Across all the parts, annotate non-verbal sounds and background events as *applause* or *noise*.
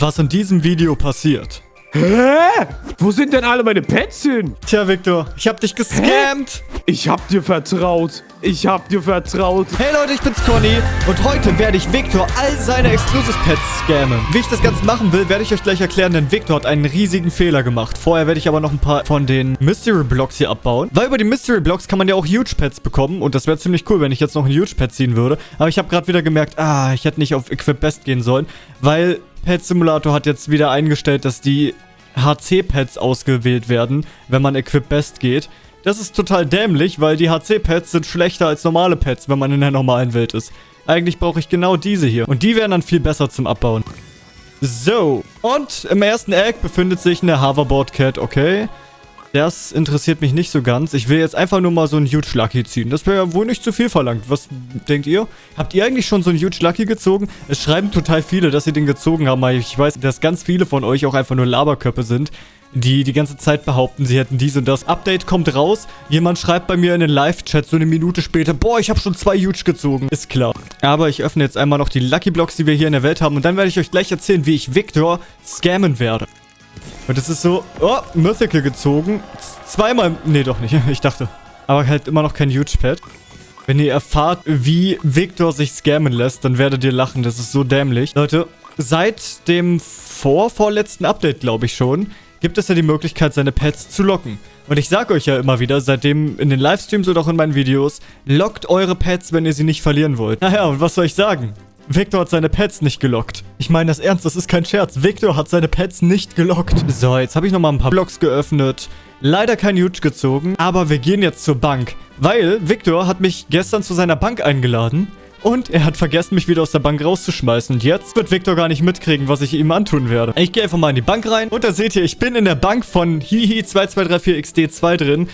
was in diesem Video passiert. Hä? Wo sind denn alle meine Pets hin? Tja, Victor, ich hab dich gescammt. Ich hab dir vertraut. Ich hab dir vertraut. Hey Leute, ich bin's Conny und heute werde ich Victor all seine Exclusive Pets scammen. Wie ich das Ganze machen will, werde ich euch gleich erklären, denn Victor hat einen riesigen Fehler gemacht. Vorher werde ich aber noch ein paar von den Mystery Blocks hier abbauen. Weil über die Mystery Blocks kann man ja auch Huge Pets bekommen und das wäre ziemlich cool, wenn ich jetzt noch ein Huge Pet ziehen würde. Aber ich habe gerade wieder gemerkt, ah, ich hätte nicht auf Equip Best gehen sollen, weil Pet Simulator hat jetzt wieder eingestellt, dass die HC-Pads ausgewählt werden, wenn man Equip Best geht. Das ist total dämlich, weil die HC-Pads sind schlechter als normale Pads, wenn man in der normalen Welt ist. Eigentlich brauche ich genau diese hier. Und die wären dann viel besser zum Abbauen. So, und im ersten Egg befindet sich eine Hoverboard Cat, okay. Das interessiert mich nicht so ganz. Ich will jetzt einfach nur mal so einen Huge Lucky ziehen. Das wäre ja wohl nicht zu viel verlangt. Was denkt ihr? Habt ihr eigentlich schon so einen Huge Lucky gezogen? Es schreiben total viele, dass sie den gezogen haben. Aber ich weiß, dass ganz viele von euch auch einfach nur Laberköpfe sind die die ganze Zeit behaupten, sie hätten dies und das. Update kommt raus, jemand schreibt bei mir in den Live-Chat so eine Minute später, boah, ich habe schon zwei Huge gezogen. Ist klar. Aber ich öffne jetzt einmal noch die Lucky Blocks, die wir hier in der Welt haben und dann werde ich euch gleich erzählen, wie ich Victor scammen werde. Und es ist so, oh, Mythical gezogen. Zweimal, nee, doch nicht. *laughs* Ich dachte. Aber halt immer noch kein Huge Pad. Wenn ihr erfahrt, wie Victor sich scammen lässt, dann werdet ihr lachen. Das ist so dämlich. Leute, seit dem vorvorletzten Update, glaube ich schon, gibt es ja die Möglichkeit, seine Pets zu locken. Und ich sage euch ja immer wieder, seitdem in den Livestreams oder auch in meinen Videos, lockt eure Pets, wenn ihr sie nicht verlieren wollt. *laughs* Naja, und was soll ich sagen? Victor hat seine Pets nicht gelockt. Ich meine das ernst, das ist kein Scherz. Victor hat seine Pets nicht gelockt. So, jetzt habe ich nochmal ein paar Blocks geöffnet. Leider kein Huge gezogen, aber wir gehen jetzt zur Bank. Weil Victor hat mich gestern zu seiner Bank eingeladen. Und er hat vergessen, mich wieder aus der Bank rauszuschmeißen. Und jetzt wird Victor gar nicht mitkriegen, was ich ihm antun werde. Ich gehe einfach mal in die Bank rein. Und da seht ihr, ich bin in der Bank von Hihi2234XD2 drin.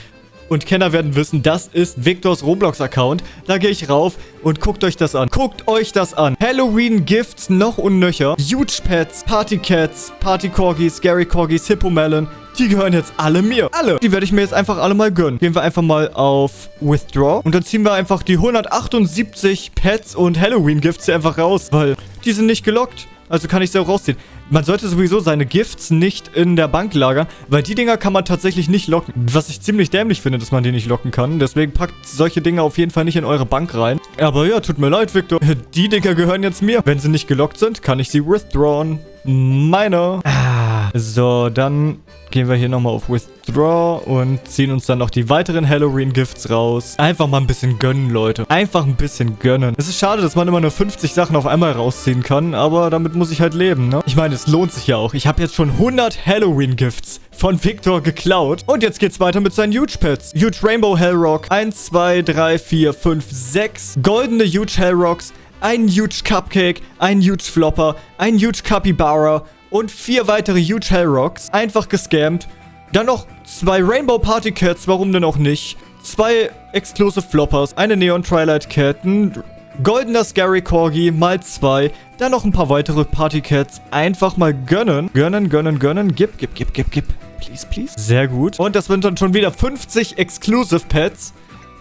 Und Kenner werden wissen, das ist Victors Roblox-Account. Da gehe ich rauf und guckt euch das an. Guckt euch das an. Halloween-Gifts noch und nöcher. Huge Pets, Party Cats, Party Corgis, Scary Corgis, Hippo Melon. Die gehören jetzt alle mir. Alle. Die werde ich mir jetzt einfach alle mal gönnen. Gehen wir einfach mal auf Withdraw. Und dann ziehen wir einfach die 178 Pets und Halloween-Gifts hier einfach raus. Weil die sind nicht gelockt. Also kann ich sie auch rausziehen. Man sollte sowieso seine Gifts nicht in der Bank lagern, weil die Dinger kann man tatsächlich nicht locken. Was ich ziemlich dämlich finde, dass man die nicht locken kann. Deswegen packt solche Dinger auf jeden Fall nicht in eure Bank rein. Aber ja, tut mir leid, Victor. *laughs* Die Dinger gehören jetzt mir. Wenn sie nicht gelockt sind, kann ich sie withdrawn. Meine. So, dann gehen wir hier nochmal auf Withdraw und ziehen uns dann noch die weiteren Halloween-Gifts raus. Einfach mal ein bisschen gönnen, Leute. Einfach ein bisschen gönnen. Es ist schade, dass man immer nur 50 Sachen auf einmal rausziehen kann, aber damit muss ich halt leben, ne? Ich meine, es lohnt sich ja auch. Ich habe jetzt schon 100 Halloween-Gifts von Victor geklaut. Und jetzt geht's weiter mit seinen Huge Pets. Huge Rainbow Hellrock. 1, 2, 3, 4, 5, 6. Goldene Huge Hellrocks. Ein Huge Cupcake. Ein Huge Flopper. Ein Huge Capybara und vier weitere Huge Hellrocks. Einfach gescammt. Dann noch zwei Rainbow Party Cats, warum denn auch nicht? Zwei Exclusive Floppers, eine Neon Twilight Cat, ein goldener Scary Corgi mal zwei, dann noch ein paar weitere Party Cats. Einfach mal gönnen. Gönnen, gönnen, gönnen. Gib, gib, gib, gib, gib. Please, please. Sehr gut. Und das sind dann schon wieder 50 Exclusive Pets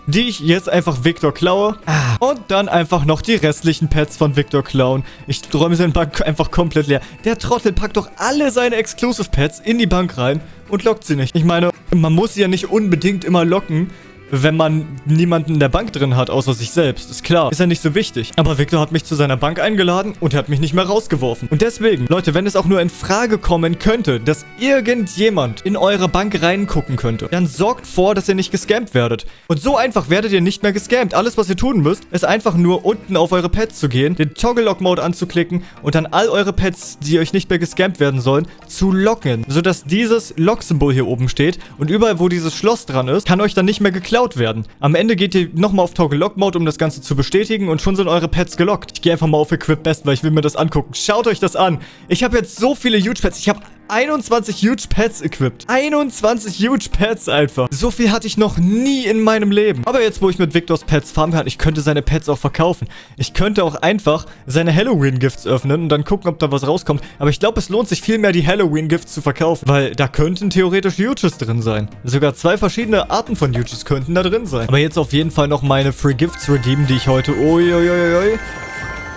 die ich jetzt einfach Victor klaue. Ah. Und dann einfach noch die restlichen Pets von Victor klauen. Ich räume seine Bank einfach komplett leer. Der Trottel packt doch alle seine Exclusive Pets in die Bank rein und lockt sie nicht. Ich meine, man muss sie ja nicht unbedingt immer locken, wenn man niemanden in der Bank drin hat, außer sich selbst. Ist klar. Ist ja nicht so wichtig. Aber Victor hat mich zu seiner Bank eingeladen und er hat mich nicht mehr rausgeworfen. Und deswegen, Leute, wenn es auch nur in Frage kommen könnte, dass irgendjemand in eure Bank reingucken könnte, dann sorgt vor, dass ihr nicht gescampt werdet. Und so einfach werdet ihr nicht mehr gescampt. Alles, was ihr tun müsst, ist einfach nur unten auf eure Pets zu gehen, den Toggle-Lock-Mode anzuklicken und dann all eure Pets, die euch nicht mehr gescampt werden sollen, zu locken. Sodass dieses Lock-Symbol hier oben steht und überall, wo dieses Schloss dran ist, kann euch dann nicht mehr geklaut geklaut werden. Am Ende geht ihr nochmal auf Toggle Lock Mode, um das Ganze zu bestätigen und schon sind eure Pets gelockt. Ich gehe einfach mal auf Equip Best, weil ich will mir das angucken. Schaut euch das an. Ich habe jetzt so viele Huge Pets. Ich habe 21 Huge Pets equipped. 21 Huge Pets einfach. So viel hatte ich noch nie in meinem Leben. Aber jetzt, wo ich mit Victors Pets farmen kann, ich könnte seine Pets auch verkaufen. Ich könnte auch einfach seine Halloween-Gifts öffnen und dann gucken, ob da was rauskommt. Aber ich glaube, es lohnt sich viel mehr, die Halloween-Gifts zu verkaufen. Weil da könnten theoretisch Huges drin sein. Sogar zwei verschiedene Arten von Huges könnten da drin sein. Aber jetzt auf jeden Fall noch meine Free Gifts redeemen, die ich heute uiuiui,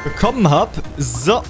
bekommen habe. So.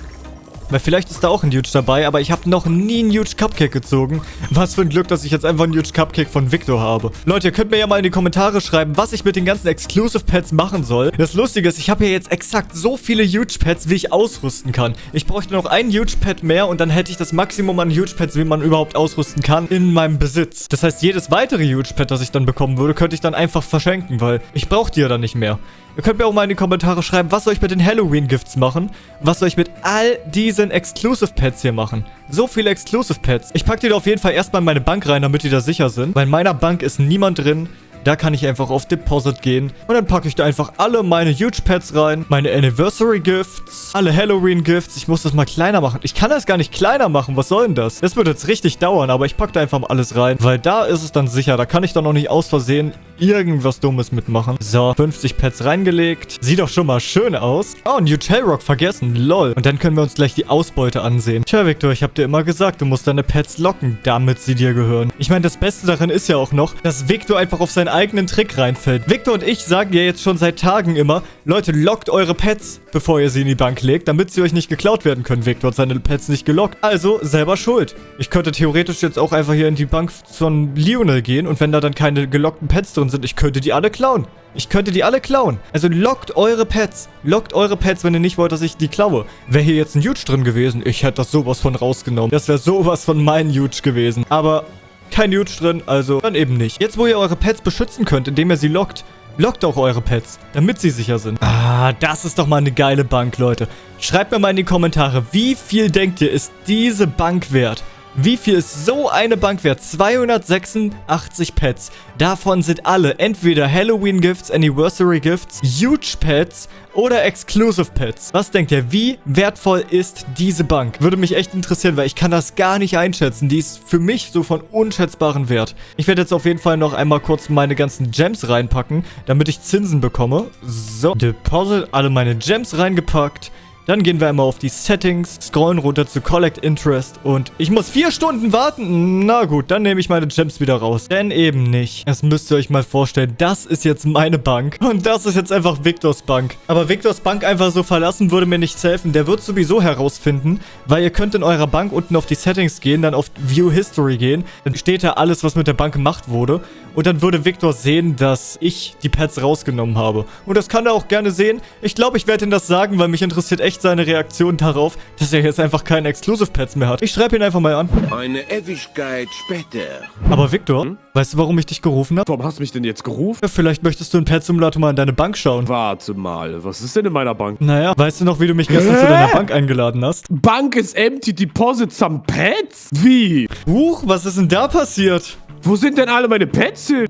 Weil vielleicht ist da auch ein Huge dabei, aber ich habe noch nie einen Huge Cupcake gezogen. Was für ein Glück, dass ich jetzt einfach einen Huge Cupcake von Victor habe. Leute, ihr könnt mir ja mal in die Kommentare schreiben, was ich mit den ganzen Exclusive Pets machen soll. Das Lustige ist, ich habe hier jetzt exakt so viele Huge Pets, wie ich ausrüsten kann. Ich bräuchte noch einen Huge Pet mehr und dann hätte ich das Maximum an Huge Pets, wie man überhaupt ausrüsten kann, in meinem Besitz. Das heißt, jedes weitere Huge Pet, das ich dann bekommen würde, könnte ich dann einfach verschenken, weil ich brauche die ja dann nicht mehr. Ihr könnt mir auch mal in die Kommentare schreiben, was soll ich mit den Halloween-Gifts machen? Was soll ich mit all diesen Exclusive-Pets hier machen? So viele Exclusive-Pets. Ich packe die da auf jeden Fall erstmal in meine Bank rein, damit die da sicher sind. Weil in meiner Bank ist niemand drin. Da kann ich einfach auf Deposit gehen. Und dann packe ich da einfach alle meine Huge Pets rein. Meine Anniversary Gifts. Alle Halloween Gifts. Ich muss das mal kleiner machen. Ich kann das gar nicht kleiner machen. Was soll denn das? Das wird jetzt richtig dauern. Aber ich packe da einfach mal alles rein. Weil da ist es dann sicher. Da kann ich dann noch nicht aus Versehen irgendwas Dummes mitmachen. So, 50 Pets reingelegt. Sieht doch schon mal schön aus. Oh, New Tailrock vergessen. Lol. Und dann können wir uns gleich die Ausbeute ansehen. Tja, Victor, ich habe dir immer gesagt, du musst deine Pets locken, damit sie dir gehören. Ich meine, das Beste daran ist ja auch noch, dass Victor einfach auf seinen eigenen Trick reinfällt. Victor und ich sagen ja jetzt schon seit Tagen immer, Leute, lockt eure Pets, bevor ihr sie in die Bank legt, damit sie euch nicht geklaut werden können. Victor hat seine Pets nicht gelockt. Also, selber schuld. Ich könnte theoretisch jetzt auch einfach hier in die Bank von Lionel gehen und wenn da dann keine gelockten Pets drin sind, ich könnte die alle klauen. Ich könnte die alle klauen. Also lockt eure Pets. Lockt eure Pets, wenn ihr nicht wollt, dass ich die klaue. Wäre hier jetzt ein Huge drin gewesen, ich hätte das sowas von rausgenommen. Das wäre sowas von mein Huge gewesen. Aber kein Huge drin, also dann eben nicht. Jetzt, wo ihr eure Pets beschützen könnt, indem ihr sie lockt, lockt auch eure Pets, damit sie sicher sind. Ah, das ist doch mal eine geile Bank, Leute. Schreibt mir mal in die Kommentare, wie viel denkt ihr, ist diese Bank wert? Wie viel ist so eine Bank wert? 286 Pets. Davon sind alle entweder Halloween Gifts, Anniversary Gifts, Huge Pets oder Exclusive Pets. Was denkt ihr, wie wertvoll ist diese Bank? Würde mich echt interessieren, weil ich kann das gar nicht einschätzen. Die ist für mich so von unschätzbarem Wert. Ich werde jetzt auf jeden Fall noch einmal kurz meine ganzen Gems reinpacken, damit ich Zinsen bekomme. So, Deposit, alle meine Gems reingepackt. Dann gehen wir einmal auf die Settings, scrollen runter zu Collect Interest und ich muss vier Stunden warten. Na gut, dann nehme ich meine Gems wieder raus. Denn eben nicht. Das müsst ihr euch mal vorstellen. Das ist jetzt meine Bank und das ist jetzt einfach Victors Bank. Aber Victors Bank einfach so verlassen würde mir nichts helfen. Der wird sowieso herausfinden, weil ihr könnt in eurer Bank unten auf die Settings gehen, dann auf View History gehen. Dann steht da alles, was mit der Bank gemacht wurde. Und dann würde Victor sehen, dass ich die Pets rausgenommen habe. Und das kann er auch gerne sehen. Ich glaube, ich werde ihm das sagen, weil mich interessiert echt seine Reaktion darauf, dass er jetzt einfach keine Exclusive Pets mehr hat. Ich schreibe ihn einfach mal an. Eine Ewigkeit später. Aber Victor, hm? weißt du, warum ich dich gerufen habe? Warum hast du mich denn jetzt gerufen? Ja, vielleicht möchtest du in Pet Simulator mal in deine Bank schauen. Warte mal, was ist denn in meiner Bank? Naja, weißt du noch, wie du mich gestern Hä? zu deiner Bank eingeladen hast? Bank ist empty, Deposit some Pets? Wie? Huch, was ist denn da passiert? Wo sind denn alle meine Pets hin?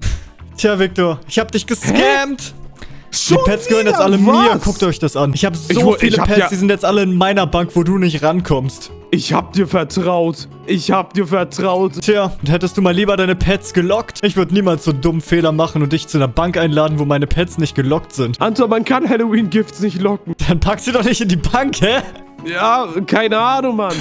Tja, Victor, ich hab dich gescammt. Schon die Pets gehören jetzt alle Was? mir. Guckt euch das an. Ich habe so ich, viele ich hab Pets, ja die sind jetzt alle in meiner Bank, wo du nicht rankommst. Ich hab dir vertraut. Ich hab dir vertraut. Tja, hättest du mal lieber deine Pets gelockt? Ich würde niemals so dummen Fehler machen und dich zu einer Bank einladen, wo meine Pets nicht gelockt sind. Anton, man kann Halloween-Gifts nicht locken. Dann pack sie doch nicht in die Bank, hä? Ja, keine Ahnung, Mann.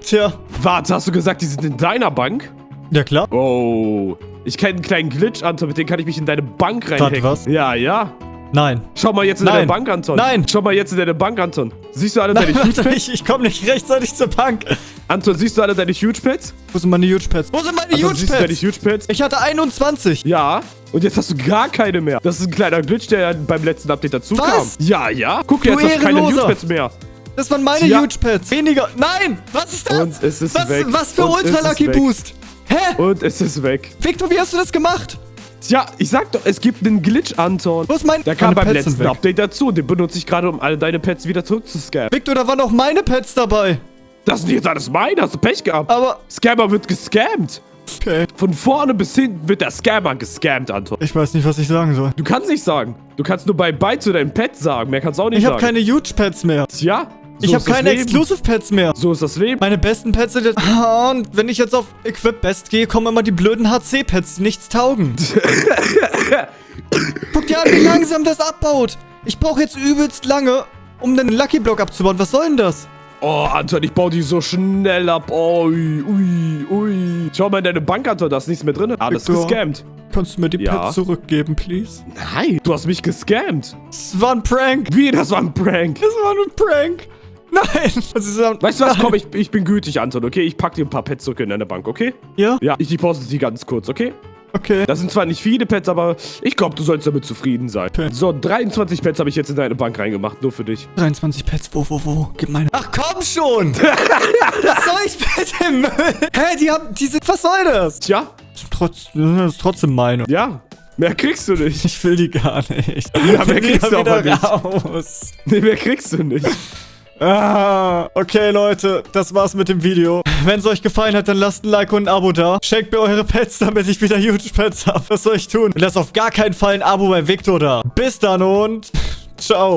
Tja. Warte, hast du gesagt, die sind in deiner Bank? Ja, klar. Oh. Ich kenne einen kleinen Glitch, Anton, mit dem kann ich mich in deine Bank reinhacken. was? Ja, ja. Nein. Schau mal jetzt in Nein. deine Bank, Anton. Nein. Schau mal jetzt in deine Bank, Anton. Siehst du alle Nein, deine Huge *laughs* Pets? Ich, ich komme nicht rechtzeitig zur Bank. Anton, siehst du alle deine Huge Pets? Wo sind meine Huge Pets? Wo sind meine Anton, Huge siehst Pets? Du deine Huge Pets? Ich hatte 21. Ja. Und jetzt hast du gar keine mehr. Das ist ein kleiner Glitch, der beim letzten Update dazu Was? kam. Ja, ja. Guck, Du jetzt hast du keine. Huge Pets mehr. Das waren meine Ja. Huge Pets. Weniger. Nein! Was ist das? Und es ist was, weg. was für Und Ultra Lucky. Boost? Hä? Und es ist weg. Victor, wie hast du das gemacht? Tja, ich sag doch, es gibt einen Glitch, Anton. Wo ist mein... Der kam beim Pets letzten. Update dazu. Den benutze ich gerade, um alle deine Pets wieder zurückzuscannen. Victor, da waren auch meine Pets dabei. Das sind jetzt alles meine. Hast du Pech gehabt? Aber... Scammer wird gescammt. Okay. Von vorne bis hinten wird der Scammer gescammt, Anton. Ich weiß nicht, was ich sagen soll. Du kannst nicht sagen. Du kannst nur bei Bye zu deinem Pet sagen. Mehr kannst du auch nicht Ich habe sagen. keine Huge Pets mehr. Tja, so ich habe keine. Exclusive Pets mehr. So ist das Leben. Meine besten Pets sind jetzt... *laughs* Ah, Und wenn ich jetzt auf Equip Best gehe, kommen immer die blöden HC-Pets, die nichts taugen. *laughs* Guck dir an, wie langsam das abbaut. Ich brauche jetzt übelst lange, um den Lucky Block abzubauen. Was soll denn das? Oh, Anton, ich baue die so schnell ab. Ui, ui, ui. Schau mal in deine Bank, Anton, da ist nichts mehr drin. Alles Victor. gescammt. Kannst du mir die Ja. Pets zurückgeben, please? Nein, du hast mich gescammt. Das war ein Prank. Wie, das war ein Prank? Das war ein Prank. Nein! Was ist das? Weißt du was? Komm, ich, ich bin gütig, Anton, okay? Ich pack dir ein paar Pets zurück in deine Bank, okay? Ja? Ja, ich deposit die ganz kurz, okay? Okay. Das sind zwar nicht viele Pets, aber ich glaube, du sollst damit zufrieden sein. So, 23 Pets habe ich jetzt in deine Bank reingemacht, nur für dich. 23 Pets, wo, wo, wo? Gib meine. Ach komm schon! was soll ich mit dem Müll? Hä, die haben, die sind, was soll das? Tja, Das ist trotz, das ist trotzdem meine. ja, mehr kriegst du nicht. Ich will die gar nicht. Ja, mehr kriegst du wieder aber nicht. raus. Nee, mehr kriegst du nicht. Ah, okay, Leute, das war's mit dem Video. Wenn es euch gefallen hat, dann lasst ein Like und ein Abo da. Schenkt mir eure Pets, damit ich wieder huge Pets habe. Was soll ich tun? Und lasst auf gar keinen Fall ein Abo bei Victor da. Bis dann und *laughs* ciao.